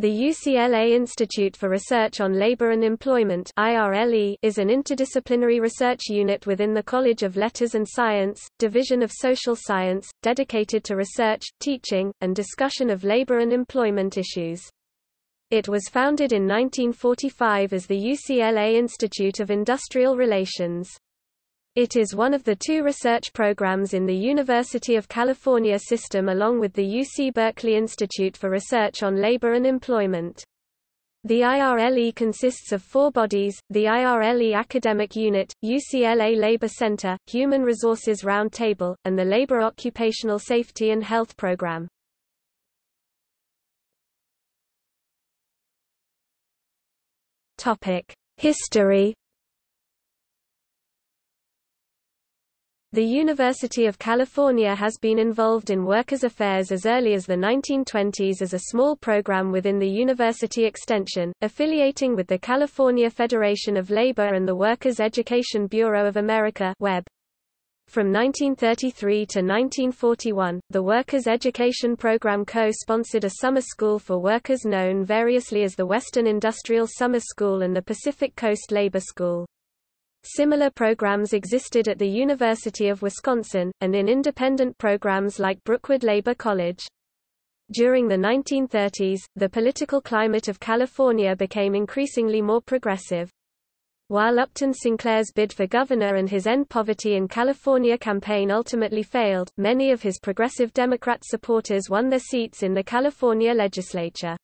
The UCLA Institute for Research on Labor and Employment is an interdisciplinary research unit within the College of Letters and Science, Division of Social Science, dedicated to research, teaching, and discussion of labor and employment issues. It was founded in 1945 as the UCLA Institute of Industrial Relations. It is one of the two research programs in the University of California system along with the UC Berkeley Institute for Research on Labor and Employment. The IRLE consists of four bodies, the IRLE Academic Unit, UCLA Labor Center, Human Resources Roundtable, and the Labor Occupational Safety and Health Program. History The University of California has been involved in workers' affairs as early as the 1920s as a small program within the University Extension, affiliating with the California Federation of Labor and the Workers' Education Bureau of America WEB. From 1933 to 1941, the Workers' Education Program co-sponsored a summer school for workers known variously as the Western Industrial Summer School and the Pacific Coast Labor School. Similar programs existed at the University of Wisconsin, and in independent programs like Brookwood Labor College. During the 1930s, the political climate of California became increasingly more progressive. While Upton Sinclair's bid for governor and his End Poverty in California campaign ultimately failed, many of his progressive Democrat supporters won their seats in the California legislature.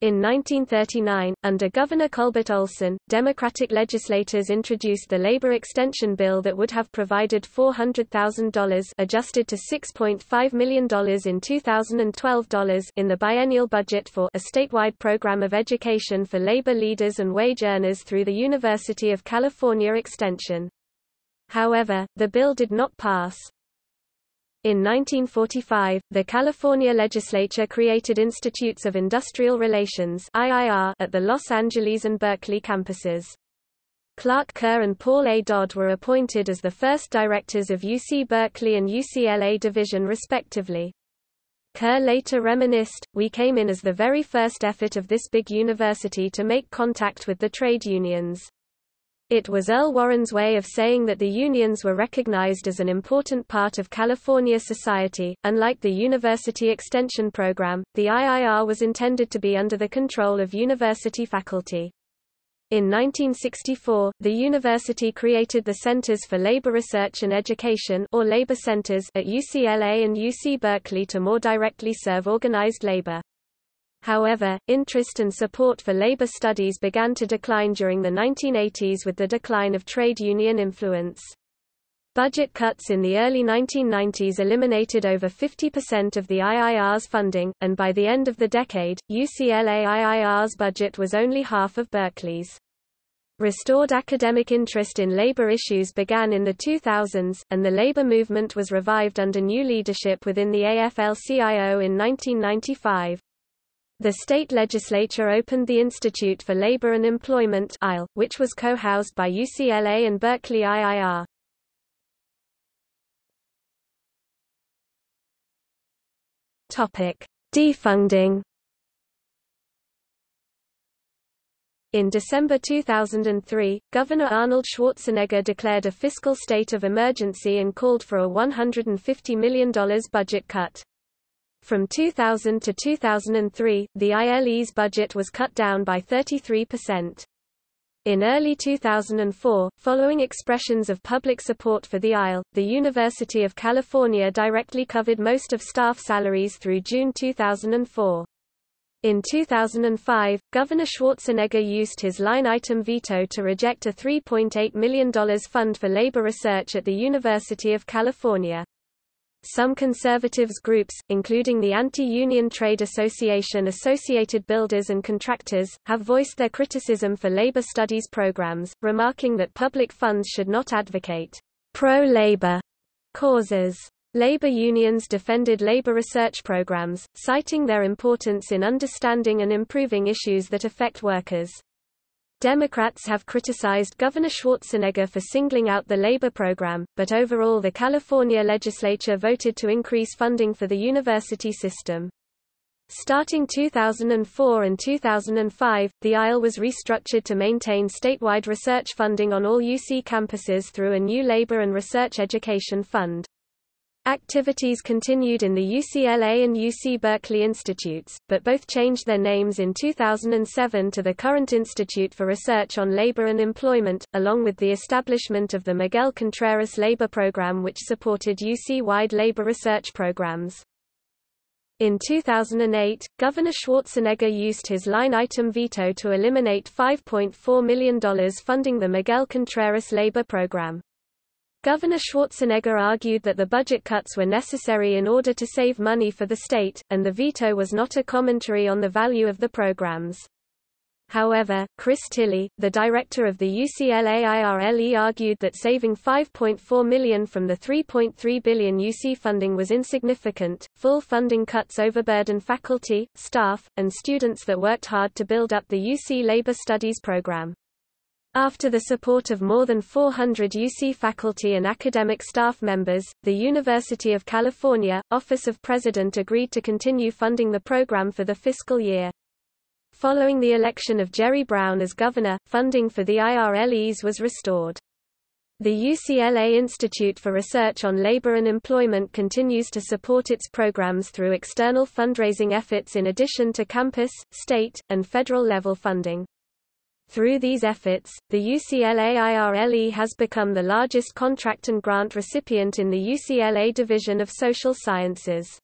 In 1939, under Governor Culbert Olson, Democratic legislators introduced the Labor Extension Bill that would have provided $400,000 adjusted to $6.5 million in 2012 dollars in the biennial budget for a statewide program of education for labor leaders and wage earners through the University of California Extension. However, the bill did not pass. In 1945, the California legislature created Institutes of Industrial Relations at the Los Angeles and Berkeley campuses. Clark Kerr and Paul A. Dodd were appointed as the first directors of UC Berkeley and UCLA Division respectively. Kerr later reminisced, we came in as the very first effort of this big university to make contact with the trade unions. It was Earl Warren's way of saying that the unions were recognized as an important part of California society. Unlike the University Extension Program, the IIR was intended to be under the control of university faculty. In 1964, the university created the Centers for Labor Research and Education or Labor Centers at UCLA and UC Berkeley to more directly serve organized labor. However, interest and support for labor studies began to decline during the 1980s with the decline of trade union influence. Budget cuts in the early 1990s eliminated over 50% of the IIR's funding, and by the end of the decade, UCLA IIR's budget was only half of Berkeley's. Restored academic interest in labor issues began in the 2000s, and the labor movement was revived under new leadership within the AFL-CIO in 1995. The state legislature opened the Institute for Labor and Employment which was co-housed by UCLA and Berkeley IIR. Defunding. In December 2003, Governor Arnold Schwarzenegger declared a fiscal state of emergency and called for a $150 million budget cut. From 2000 to 2003, the ILE's budget was cut down by 33%. In early 2004, following expressions of public support for the ILE, the University of California directly covered most of staff salaries through June 2004. In 2005, Governor Schwarzenegger used his line-item veto to reject a $3.8 million fund for labor research at the University of California. Some conservatives groups, including the Anti-Union Trade Association Associated Builders and Contractors, have voiced their criticism for labor studies programs, remarking that public funds should not advocate pro-labor causes. Labor unions defended labor research programs, citing their importance in understanding and improving issues that affect workers. Democrats have criticized Governor Schwarzenegger for singling out the labor program, but overall the California legislature voted to increase funding for the university system. Starting 2004 and 2005, the IRL was restructured to maintain statewide research funding on all UC campuses through a new labor and research education fund. Activities continued in the UCLA and UC Berkeley institutes, but both changed their names in 2007 to the current Institute for Research on Labor and Employment, along with the establishment of the Miguel Contreras Labor Program which supported UC-wide labor research programs. In 2008, Governor Schwarzenegger used his line-item veto to eliminate $5.4 million funding the Miguel Contreras labor program. Governor Schwarzenegger argued that the budget cuts were necessary in order to save money for the state, and the veto was not a commentary on the value of the programs. However, Chris Tilly, the director of the UCLA IRLE argued that saving 5.4 million from the 3.3 billion UC funding was insignificant. Full funding cuts overburden faculty, staff, and students that worked hard to build up the UC Labor Studies program. After the support of more than 400 UC faculty and academic staff members, the University of California, Office of President agreed to continue funding the program for the fiscal year. Following the election of Jerry Brown as governor, funding for the IRLEs was restored. The UCLA Institute for Research on Labor and Employment continues to support its programs through external fundraising efforts in addition to campus, state, and federal level funding. Through these efforts, the UCLA IRLE has become the largest contract and grant recipient in the UCLA Division of Social Sciences.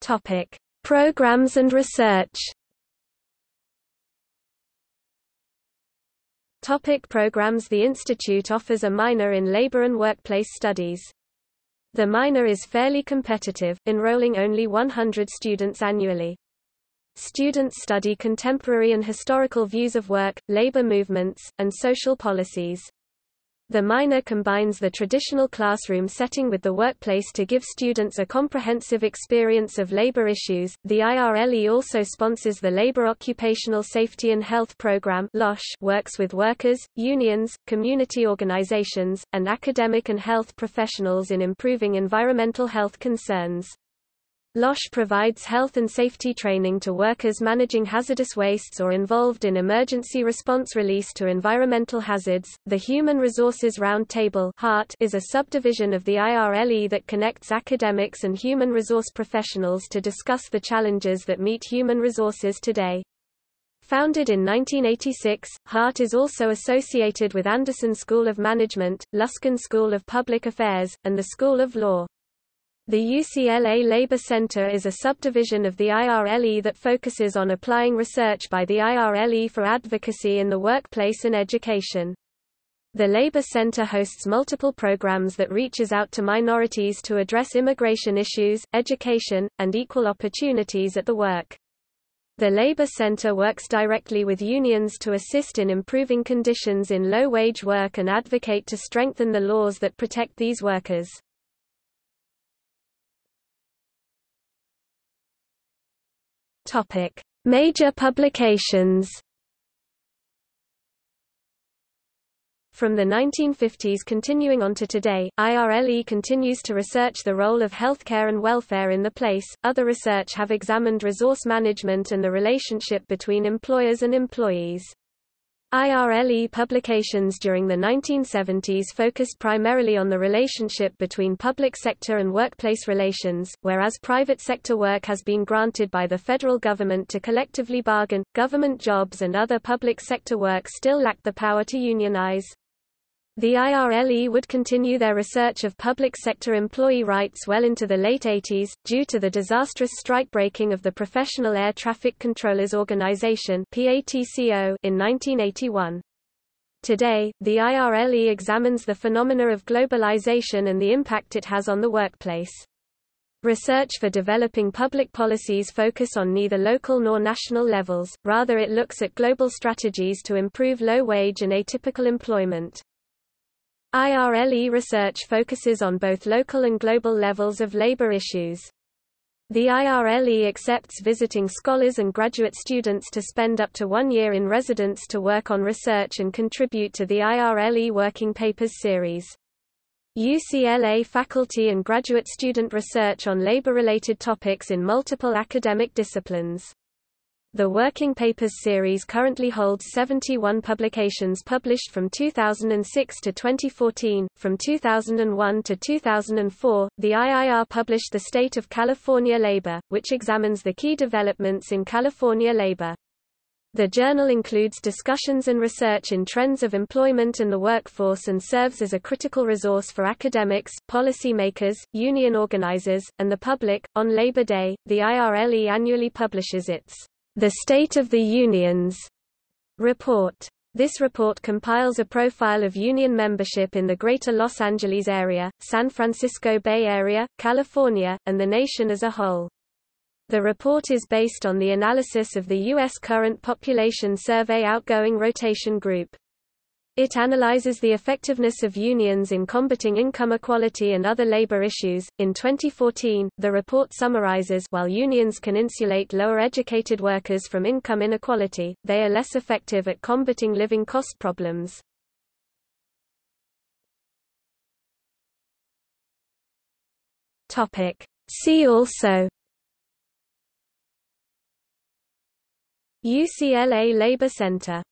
Topic: Programs and research. Topic programs The institute offers a minor in labor and workplace studies. The minor is fairly competitive, enrolling only 100 students annually. Students study contemporary and historical views of work, labor movements, and social policies. The minor combines the traditional classroom setting with the workplace to give students a comprehensive experience of labor issues. The IRLE also sponsors the Labor Occupational Safety and Health Program (LOSH), works with workers, unions, community organizations, and academic and health professionals in improving environmental health concerns. LOSH provides health and safety training to workers managing hazardous wastes or involved in emergency response release to environmental hazards. The Human Resources Roundtable (HART) is a subdivision of the IRLE that connects academics and human resource professionals to discuss the challenges that meet human resources today. Founded in 1986, HART is also associated with Anderson School of Management, Luskin School of Public Affairs, and the School of Law. The UCLA Labor Center is a subdivision of the IRLE that focuses on applying research by the IRLE for advocacy in the workplace and education. The Labor Center hosts multiple programs that reaches out to minorities to address immigration issues, education, and equal opportunities at the work. The Labor Center works directly with unions to assist in improving conditions in low-wage work and advocate to strengthen the laws that protect these workers. Topic: Major publications. From the 1950s continuing on to today, IRLE continues to research the role of healthcare and welfare in the place. Other research have examined resource management and the relationship between employers and employees. IRLE publications during the 1970s focused primarily on the relationship between public sector and workplace relations, whereas private sector work has been granted by the federal government to collectively bargain, government jobs and other public sector work still lack the power to unionize. The IRLE would continue their research of public sector employee rights well into the late 80s, due to the disastrous strikebreaking of the Professional Air Traffic Controllers Organization in 1981. Today, the IRLE examines the phenomena of globalization and the impact it has on the workplace. Research for developing public policies focus on neither local nor national levels, rather it looks at global strategies to improve low-wage and atypical employment. IRLE research focuses on both local and global levels of labor issues. The IRLE accepts visiting scholars and graduate students to spend up to one year in residence to work on research and contribute to the IRLE Working Papers series. UCLA faculty and graduate student research on labor-related topics in multiple academic disciplines. The Working Papers series currently holds 71 publications published from 2006 to 2014. From 2001 to 2004, the IIR published The State of California Labor, which examines the key developments in California labor. The journal includes discussions and research in trends of employment and the workforce and serves as a critical resource for academics, policymakers, union organizers, and the public. On Labor Day, the IRLE annually publishes its The State of the Unions report. This report compiles a profile of union membership in the Greater Los Angeles area, San Francisco Bay Area, California, and the nation as a whole. The report is based on the analysis of the U.S. Current Population Survey Outgoing Rotation Group. It analyzes the effectiveness of unions in combating income equality and other labor issues. In 2014, the report summarizes while unions can insulate lower educated workers from income inequality, they are less effective at combating living cost problems. Topic: See also UCLA Labor Center